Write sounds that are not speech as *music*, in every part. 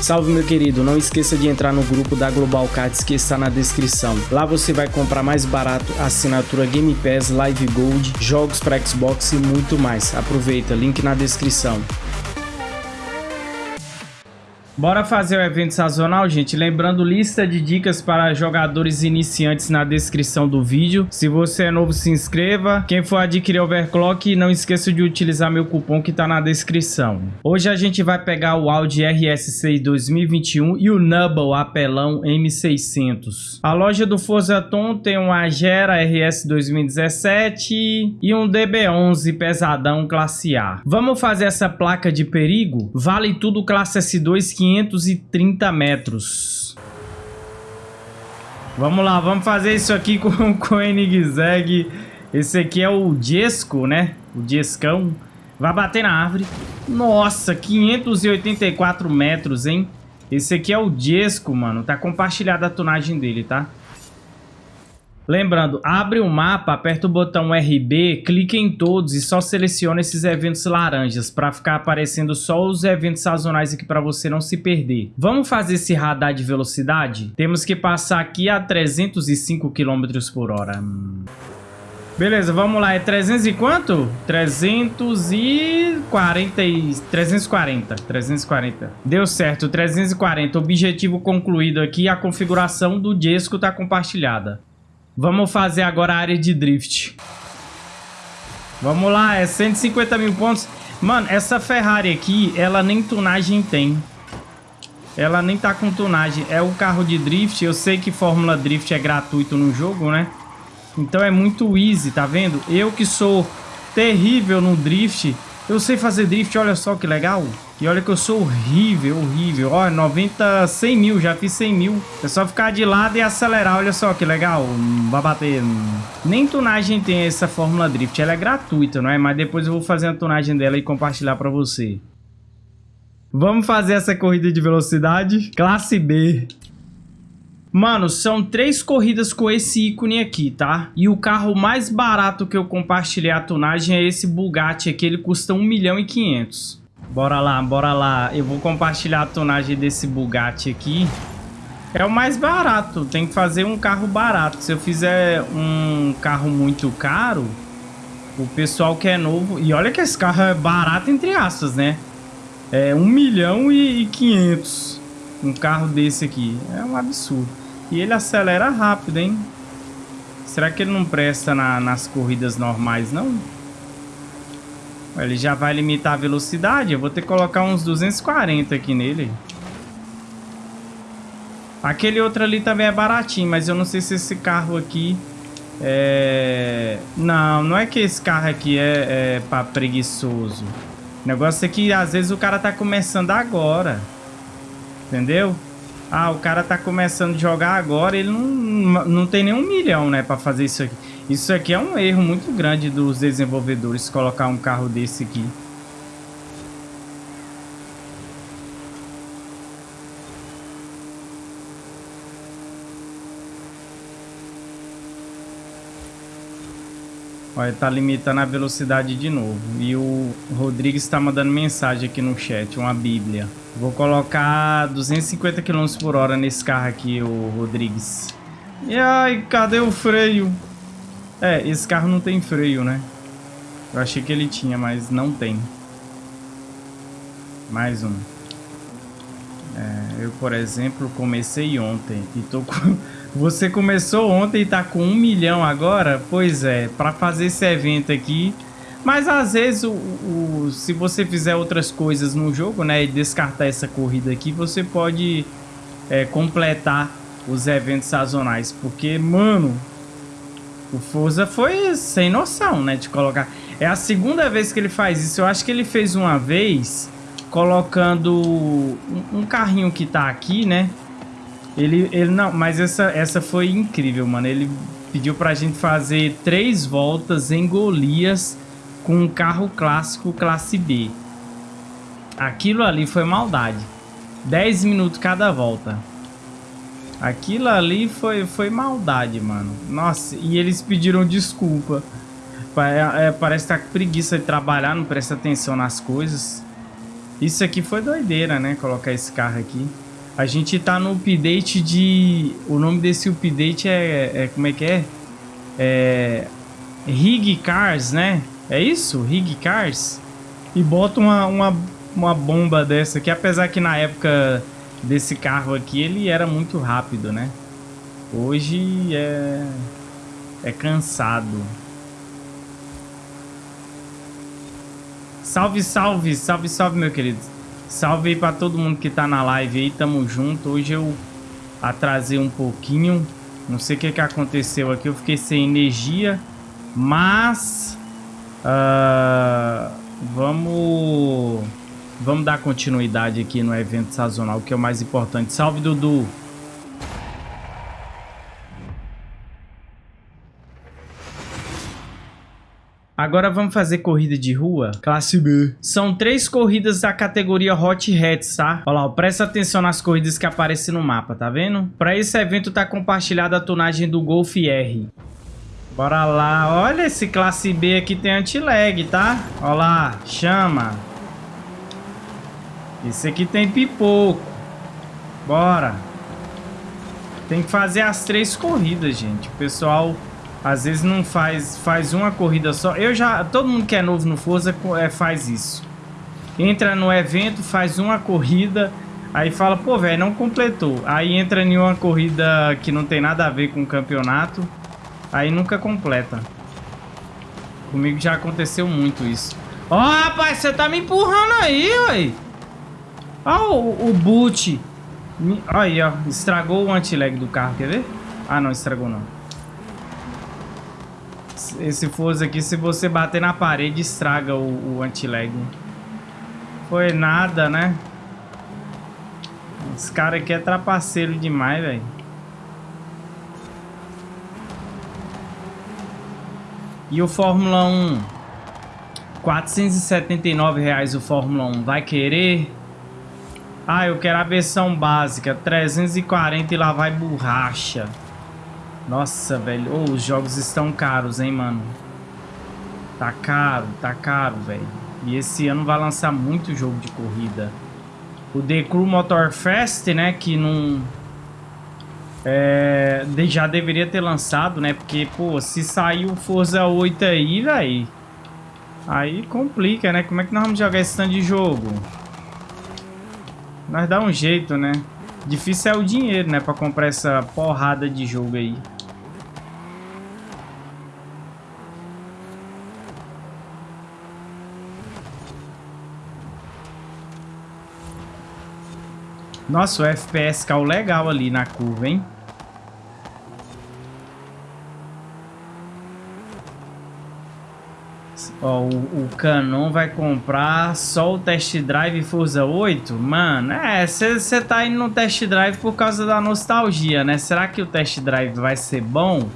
Salve meu querido, não esqueça de entrar no grupo da Global Cards que está na descrição. Lá você vai comprar mais barato assinatura Game Pass, Live Gold, jogos para Xbox e muito mais. Aproveita, link na descrição. Bora fazer o evento sazonal, gente. Lembrando, lista de dicas para jogadores iniciantes na descrição do vídeo. Se você é novo, se inscreva. Quem for adquirir Overclock, não esqueça de utilizar meu cupom que está na descrição. Hoje a gente vai pegar o Audi RS6 2021 e o Nubble apelão M600. A loja do Forza Tom tem um Agera RS 2017 e um DB11 pesadão classe A. Vamos fazer essa placa de perigo? Vale tudo classe S2 que 530 metros. Vamos lá, vamos fazer isso aqui *laughs* com o Koenigsegg. Esse aqui é o Jesco, né? O Jescão. Vai bater na árvore. Nossa, 584 metros, hein? Esse aqui é o Jesco, mano. Tá compartilhada a tonagem dele, tá? Lembrando, abre o mapa, aperta o botão RB, clique em todos e só seleciona esses eventos laranjas para ficar aparecendo só os eventos sazonais aqui para você não se perder. Vamos fazer esse radar de velocidade? Temos que passar aqui a 305 km por hora. Beleza, vamos lá. É 300 e quanto? 340 e... 340. 340. Deu certo, 340. Objetivo concluído aqui. A configuração do Jesco está compartilhada. Vamos fazer agora a área de drift. Vamos lá, é 150 mil pontos. Mano, essa Ferrari aqui, ela nem tunagem tem. Ela nem tá com tunagem. É o carro de drift. Eu sei que Fórmula Drift é gratuito no jogo, né? Então é muito easy, tá vendo? Eu que sou terrível no drift, eu sei fazer drift, olha só que legal. E olha que eu sou horrível, horrível. Ó, 90, 100 mil, já fiz 100 mil. É só ficar de lado e acelerar, olha só que legal. Vai bater. Nem tunagem tem essa Fórmula Drift, ela é gratuita, não é? Mas depois eu vou fazer a tunagem dela e compartilhar pra você. Vamos fazer essa corrida de velocidade? Classe B. Mano, são três corridas com esse ícone aqui, tá? E o carro mais barato que eu compartilhei a tunagem é esse Bugatti aqui, ele custa 1 milhão e 500. Bora lá, bora lá. Eu vou compartilhar a tonagem desse Bugatti aqui. É o mais barato, tem que fazer um carro barato. Se eu fizer um carro muito caro, o pessoal que é novo... E olha que esse carro é barato entre aspas, né? É 1 milhão e 500 um carro desse aqui. É um absurdo. E ele acelera rápido, hein? Será que ele não presta na, nas corridas normais, não? Ele já vai limitar a velocidade. Eu vou ter que colocar uns 240 aqui nele. Aquele outro ali também é baratinho, mas eu não sei se esse carro aqui é... Não, não é que esse carro aqui é, é pra preguiçoso. O negócio é que às vezes o cara tá começando agora. Entendeu? Ah, o cara tá começando a jogar agora, ele não, não tem nem um milhão, né, pra fazer isso aqui. Isso aqui é um erro muito grande dos desenvolvedores, colocar um carro desse aqui. Olha, tá limitando a velocidade de novo. E o Rodrigues está mandando mensagem aqui no chat, uma bíblia. Vou colocar 250 km por hora nesse carro aqui, o Rodrigues. E ai, cadê o freio? É, esse carro não tem freio, né? Eu achei que ele tinha, mas não tem. Mais um. É, eu, por exemplo, comecei ontem e tô com... *laughs* Você começou ontem e tá com um milhão agora? Pois é, para fazer esse evento aqui... Mas às vezes, o, o, se você fizer outras coisas no jogo, né? E descartar essa corrida aqui, você pode é, completar os eventos sazonais. Porque, mano, o Forza foi sem noção, né? De colocar... É a segunda vez que ele faz isso. Eu acho que ele fez uma vez colocando um, um carrinho que tá aqui, né? Ele, ele não, mas essa, essa foi incrível, mano. Ele pediu pra gente fazer três voltas em Golias com um carro clássico classe B. Aquilo ali foi maldade. 10 minutos cada volta. Aquilo ali foi, foi maldade, mano. Nossa, e eles pediram desculpa. É, é, parece que tá com preguiça de trabalhar, não presta atenção nas coisas. Isso aqui foi doideira, né? Colocar esse carro aqui. A gente tá no update de... O nome desse update é... é como é que é? É... Rig Cars, né? É isso? Rig Cars? E bota uma, uma, uma bomba dessa aqui. Apesar que na época desse carro aqui, ele era muito rápido, né? Hoje é... É cansado. Salve, salve, salve, salve, meu querido. Salve aí pra todo mundo que tá na live aí, tamo junto. Hoje eu atrasei um pouquinho. Não sei o que, que aconteceu aqui, eu fiquei sem energia. Mas... Uh, vamos... Vamos dar continuidade aqui no evento sazonal, que é o mais importante. Salve, Dudu! Agora vamos fazer corrida de rua, classe B. São três corridas da categoria Hot Hats, tá? Olha lá, presta atenção nas corridas que aparecem no mapa, tá vendo? Para esse evento tá compartilhada a tonagem do Golf R. Bora lá. Olha, esse classe B aqui tem anti-lag, tá? Olha lá, chama. Esse aqui tem pipoco. Bora. Tem que fazer as três corridas, gente. O pessoal às vezes não faz, faz uma corrida só. Eu já, todo mundo que é novo no Forza é, faz isso. Entra no evento, faz uma corrida, aí fala, pô, velho, não completou. Aí entra em uma corrida que não tem nada a ver com o campeonato, aí nunca completa. Comigo já aconteceu muito isso. Ó, oh, rapaz, você tá me empurrando aí, ué. Ó, o, o boot. Aí, ó, estragou o anti-lag do carro, quer ver? Ah, não, estragou não esse Forza aqui, se você bater na parede, estraga o, o anti-lag. Foi nada, né? Esse cara aqui é trapaceiro demais, velho. E o Fórmula 1? 479 reais o Fórmula 1. Vai querer? Ah, eu quero a versão básica. 340 e lá vai borracha. Nossa, velho. Oh, os jogos estão caros, hein, mano. Tá caro, tá caro, velho. E esse ano vai lançar muito jogo de corrida. O The Crew Motor Fest, né, que não... É, já deveria ter lançado, né? Porque, pô, se sair o Forza 8 aí, velho... Aí complica, né? Como é que nós vamos jogar esse tanto de jogo? Nós dá um jeito, né? Difícil é o dinheiro, né? Pra comprar essa porrada de jogo aí. Nossa, o FPS caiu legal ali na curva, hein? Ó, o, o Canon vai comprar só o test drive Forza 8? Mano, é, você tá indo no test drive por causa da nostalgia, né? Será que o test drive vai ser bom?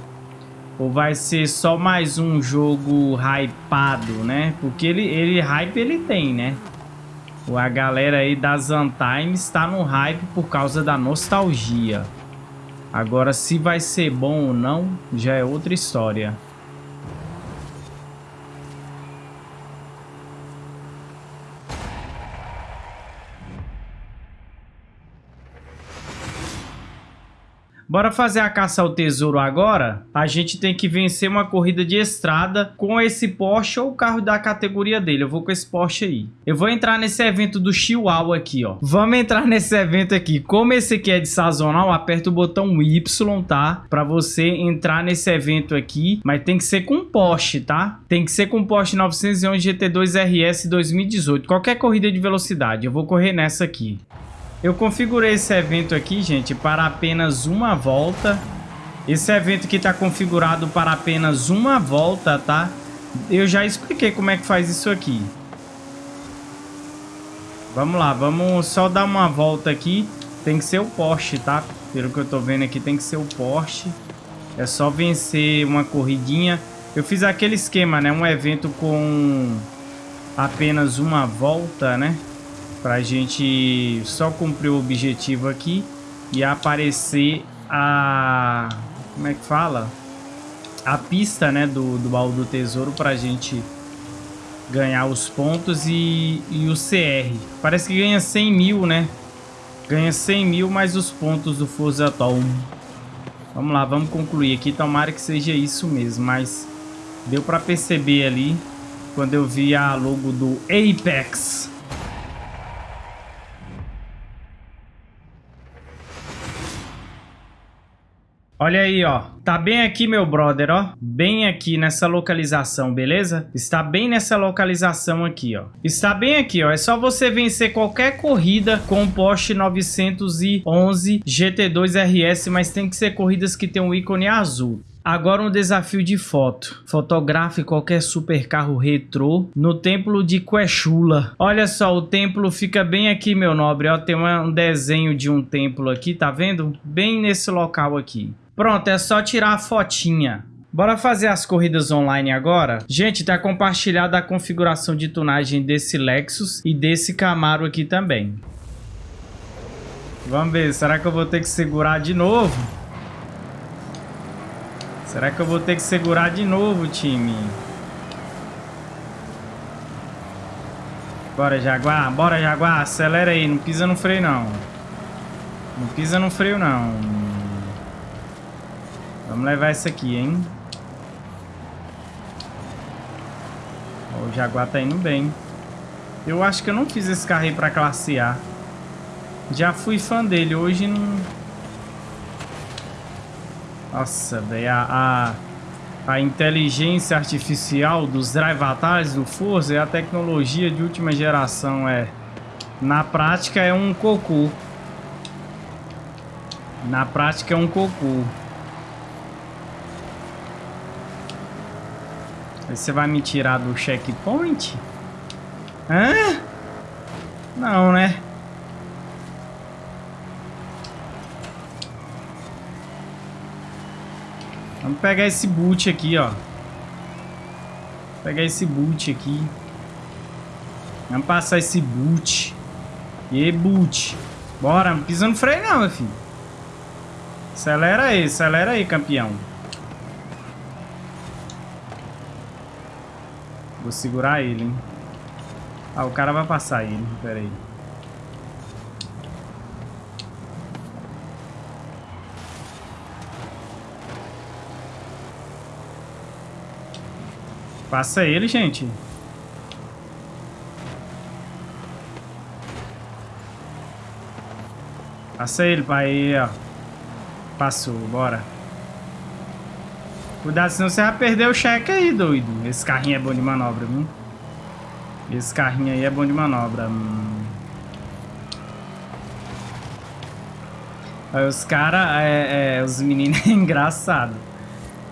Ou vai ser só mais um jogo hypado, né? Porque ele, ele hype ele tem, né? A galera aí das Untimes está no hype por causa da nostalgia. Agora, se vai ser bom ou não, já é outra história. Bora fazer a caça ao tesouro agora? A gente tem que vencer uma corrida de estrada com esse Porsche ou o carro da categoria dele. Eu vou com esse Porsche aí. Eu vou entrar nesse evento do Chihuahua aqui, ó. Vamos entrar nesse evento aqui. Como esse aqui é de sazonal, aperta o botão Y, tá? Pra você entrar nesse evento aqui. Mas tem que ser com Porsche, tá? Tem que ser com Porsche 911 GT2 RS 2018. Qualquer corrida de velocidade. Eu vou correr nessa aqui. Eu configurei esse evento aqui, gente, para apenas uma volta. Esse evento aqui está configurado para apenas uma volta, tá? Eu já expliquei como é que faz isso aqui. Vamos lá, vamos só dar uma volta aqui. Tem que ser o Porsche, tá? Pelo que eu tô vendo aqui, tem que ser o Porsche. É só vencer uma corridinha. Eu fiz aquele esquema, né? Um evento com apenas uma volta, né? Pra gente só cumprir o objetivo aqui e aparecer a... Como é que fala? A pista, né, do, do baú do tesouro pra gente ganhar os pontos e, e o CR. Parece que ganha 100 mil, né? Ganha 100 mil mais os pontos do Forza Tom. Vamos lá, vamos concluir aqui. Tomara que seja isso mesmo, mas deu para perceber ali quando eu vi a logo do Apex. Olha aí, ó. Tá bem aqui, meu brother, ó. Bem aqui nessa localização, beleza? Está bem nessa localização aqui, ó. Está bem aqui, ó. É só você vencer qualquer corrida com o Porsche 911 GT2 RS, mas tem que ser corridas que tem um ícone azul. Agora um desafio de foto. Fotografe qualquer supercarro retrô no templo de Quechula. Olha só, o templo fica bem aqui, meu nobre. Ó, tem um desenho de um templo aqui, tá vendo? Bem nesse local aqui. Pronto, é só tirar a fotinha. Bora fazer as corridas online agora? Gente, tá compartilhada a configuração de tunagem desse Lexus e desse Camaro aqui também. Vamos ver, será que eu vou ter que segurar de novo? Será que eu vou ter que segurar de novo, time? Bora, Jaguar, bora, Jaguar, acelera aí, não pisa no freio não. Não pisa no freio não. Vamos levar isso aqui, hein? o Jaguar tá indo bem. Eu acho que eu não fiz esse carro aí pra classe A. Já fui fã dele, hoje não... Nossa, velho, a, a, a, inteligência artificial dos drive do Forza é a tecnologia de última geração, é... Na prática é um cocô. Na prática é um cocô. Você vai me tirar do checkpoint? Hã? Não, né? Vamos pegar esse boot aqui, ó. pegar esse boot aqui. Vamos passar esse boot. E boot. Bora, não pisa no freio não, meu filho. Acelera aí, acelera aí, campeão. Vou segurar ele, hein? Ah, o cara vai passar ele. Pera aí. Passa ele, gente. Passa ele, pai. Ó. Passou, bora. Cuidado, senão você vai perder o cheque aí, doido. Esse carrinho é bom de manobra, viu? Esse carrinho aí é bom de manobra. Aí os caras, é, é, os meninos é *laughs* engraçado.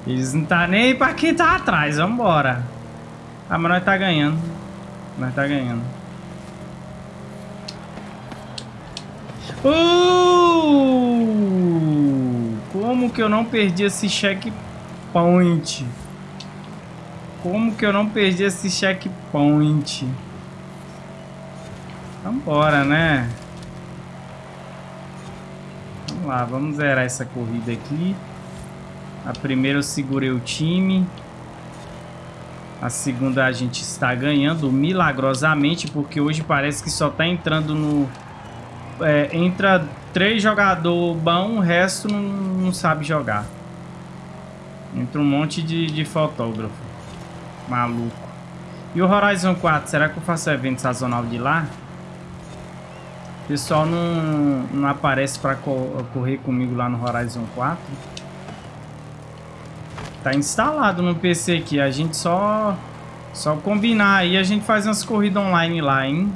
Eles não tá nem pra quem tá atrás, vambora. Ah, mas nós tá ganhando. Nós tá ganhando. Uh! Como que eu não perdi esse cheque checkpoint. Como que eu não perdi esse checkpoint? Vambora, né? Vamos lá, vamos zerar essa corrida aqui. A primeira eu segurei o time. A segunda a gente está ganhando milagrosamente, porque hoje parece que só está entrando no... É, entra três jogadores bons, o resto não, não sabe jogar. Entra um monte de, de fotógrafo. Maluco. E o Horizon 4, será que eu faço evento sazonal de lá? O pessoal não, não aparece para correr comigo lá no Horizon 4. Tá instalado no PC aqui. A gente só, só combinar aí. A gente faz umas corridas online lá, hein?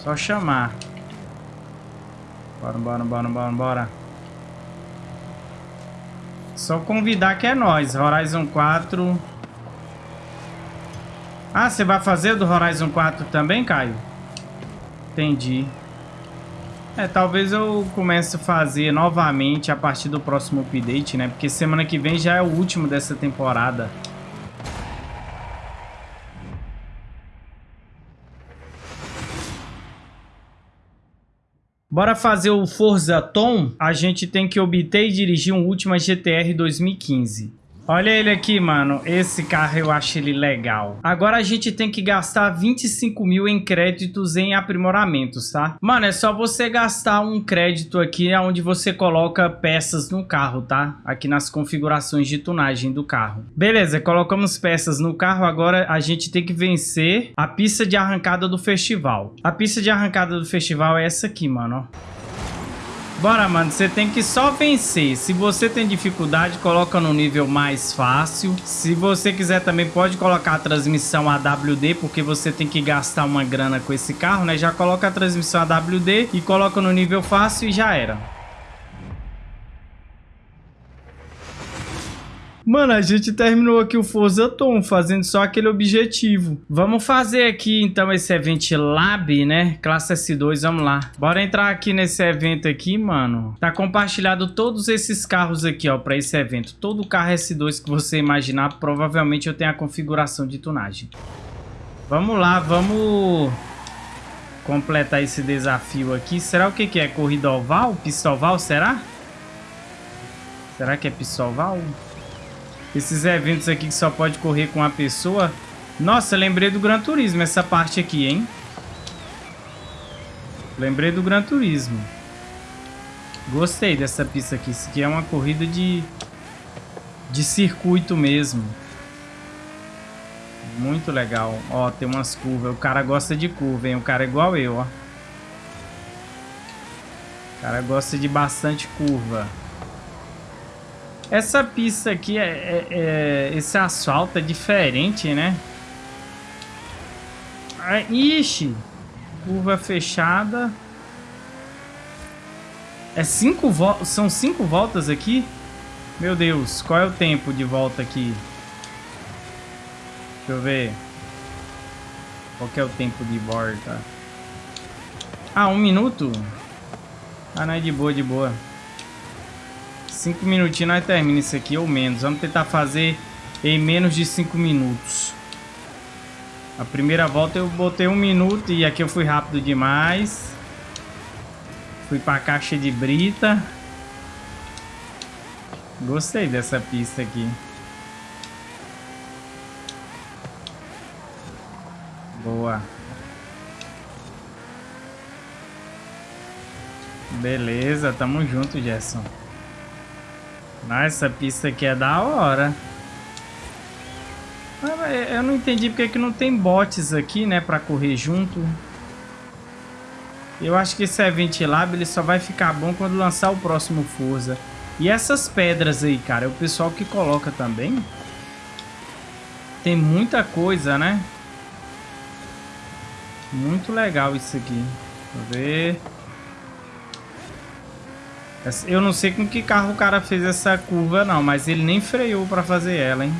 Só chamar. Bora, bora, bora, bora, bora. Só convidar que é nós. Horizon 4. Ah, você vai fazer do Horizon 4 também, Caio? Entendi. É, talvez eu comece a fazer novamente a partir do próximo update, né? Porque semana que vem já é o último dessa temporada. Bora fazer o Forza Tom, a gente tem que obter e dirigir um Ultima GTR 2015. Olha ele aqui, mano. Esse carro eu acho ele legal. Agora a gente tem que gastar 25 mil em créditos em aprimoramentos, tá? Mano, é só você gastar um crédito aqui onde você coloca peças no carro, tá? Aqui nas configurações de tunagem do carro. Beleza, colocamos peças no carro. Agora a gente tem que vencer a pista de arrancada do festival. A pista de arrancada do festival é essa aqui, mano, ó. Bora, mano, você tem que só vencer. Se você tem dificuldade, coloca no nível mais fácil. Se você quiser também, pode colocar a transmissão AWD, porque você tem que gastar uma grana com esse carro, né? Já coloca a transmissão AWD e coloca no nível fácil e já era. Mano, a gente terminou aqui o Forza Tom, fazendo só aquele objetivo. Vamos fazer aqui, então, esse evento Lab, né? Classe S2, vamos lá. Bora entrar aqui nesse evento aqui, mano. Tá compartilhado todos esses carros aqui, ó, pra esse evento. Todo carro S2 que você imaginar, provavelmente eu tenho a configuração de tunagem. Vamos lá, vamos completar esse desafio aqui. Será o que que é? Corrida oval? Pista oval, será? Será que é pista oval? Esses eventos aqui que só pode correr com uma pessoa. Nossa, lembrei do Gran Turismo, essa parte aqui, hein? Lembrei do Gran Turismo. Gostei dessa pista aqui. Isso aqui é uma corrida de, de circuito mesmo. Muito legal. Ó, tem umas curvas. O cara gosta de curva, hein? O cara é igual eu, ó. O cara gosta de bastante curva. Essa pista aqui, é, é, é, esse asfalto é diferente, né? Ah, ixi! Curva fechada. É cinco. São cinco voltas aqui? Meu Deus, qual é o tempo de volta aqui? Deixa eu ver. Qual é o tempo de volta? Ah, um minuto? Ah, não é de boa, de boa. Cinco minutinhos nós terminamos isso aqui, ou menos. Vamos tentar fazer em menos de cinco minutos. A primeira volta eu botei um minuto e aqui eu fui rápido demais. Fui pra caixa de brita. Gostei dessa pista aqui. Boa. Beleza, tamo junto, Gerson. Ah, essa pista aqui é da hora. Ah, eu não entendi porque que não tem bots aqui, né, pra correr junto. Eu acho que esse Event Lab ele só vai ficar bom quando lançar o próximo Forza. E essas pedras aí, cara, é o pessoal que coloca também. Tem muita coisa, né? Muito legal isso aqui. Deixa eu ver. Eu não sei com que carro o cara fez essa curva não, mas ele nem freou para fazer ela, hein?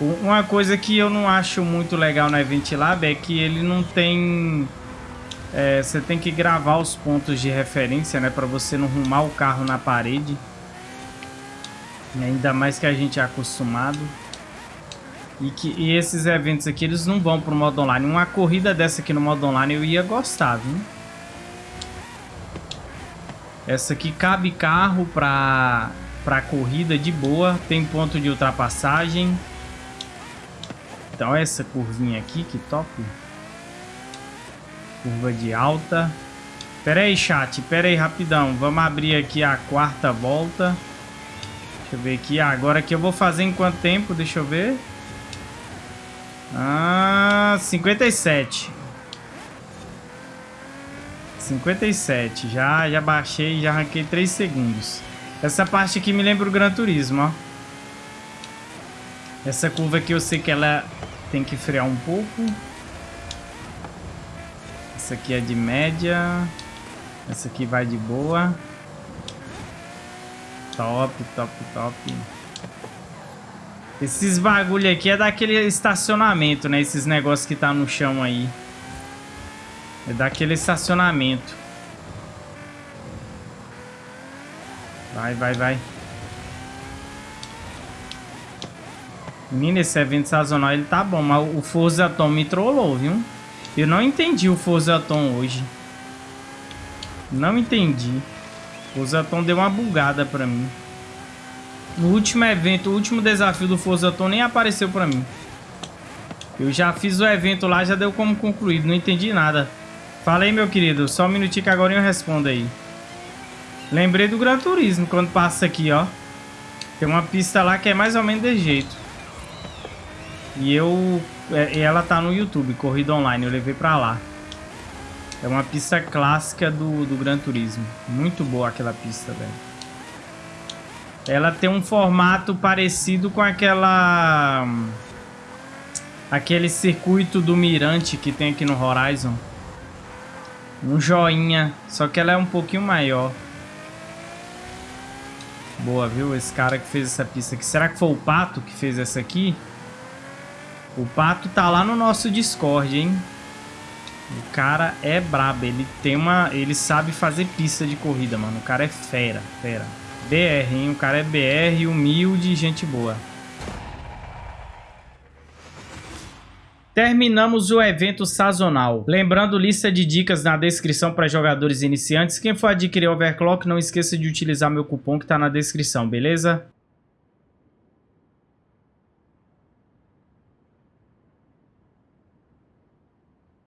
Uma coisa que eu não acho muito legal na Event Lab é que ele não tem... É, você tem que gravar os pontos de referência, né? Pra você não rumar o carro na parede. Ainda mais que a gente é acostumado. E, que, e esses eventos aqui, eles não vão pro modo online. Uma corrida dessa aqui no modo online eu ia gostar, viu? Essa aqui cabe carro para para corrida de boa, tem ponto de ultrapassagem. Então essa curvinha aqui, que top. Curva de alta. Pera aí, chat, pera aí rapidão. Vamos abrir aqui a quarta volta. Deixa eu ver aqui. Ah, agora que eu vou fazer em quanto tempo? Deixa eu ver. Ah, 57. 57. Já, já baixei, já arranquei 3 segundos. Essa parte aqui me lembra o Gran Turismo, ó. Essa curva aqui eu sei que ela tem que frear um pouco. Essa aqui é de média. Essa aqui vai de boa. Top, top, top. Esses bagulho aqui é daquele estacionamento, né? Esses negócios que tá no chão aí. É daquele estacionamento. Vai, vai, vai. Menino, esse evento sazonal ele tá bom, mas o Forza Tom me trollou, viu? Eu não entendi o Forza Tom hoje. Não entendi. O Forza Tom deu uma bugada pra mim. No último evento, o último desafio do Forza Tom nem apareceu pra mim. Eu já fiz o evento lá, já deu como concluído. Não entendi nada. Falei, meu querido. Só um minutinho que agora eu respondo aí. Lembrei do Gran Turismo quando passa aqui, ó. Tem uma pista lá que é mais ou menos desse jeito. E eu... É, ela tá no YouTube, Corrida Online. Eu levei pra lá. É uma pista clássica do, do Gran Turismo. Muito boa aquela pista, velho. Ela tem um formato parecido com aquela... Aquele circuito do Mirante que tem aqui no Horizon. Um joinha. Só que ela é um pouquinho maior. Boa, viu? Esse cara que fez essa pista aqui. Será que foi o Pato que fez essa aqui? O Pato tá lá no nosso Discord, hein? O cara é brabo. Ele tem uma... Ele sabe fazer pista de corrida, mano. O cara é fera, fera. BR, hein? O cara é BR, humilde gente boa. Terminamos o evento sazonal. Lembrando, lista de dicas na descrição para jogadores iniciantes. Quem for adquirir Overclock, não esqueça de utilizar meu cupom que está na descrição, beleza?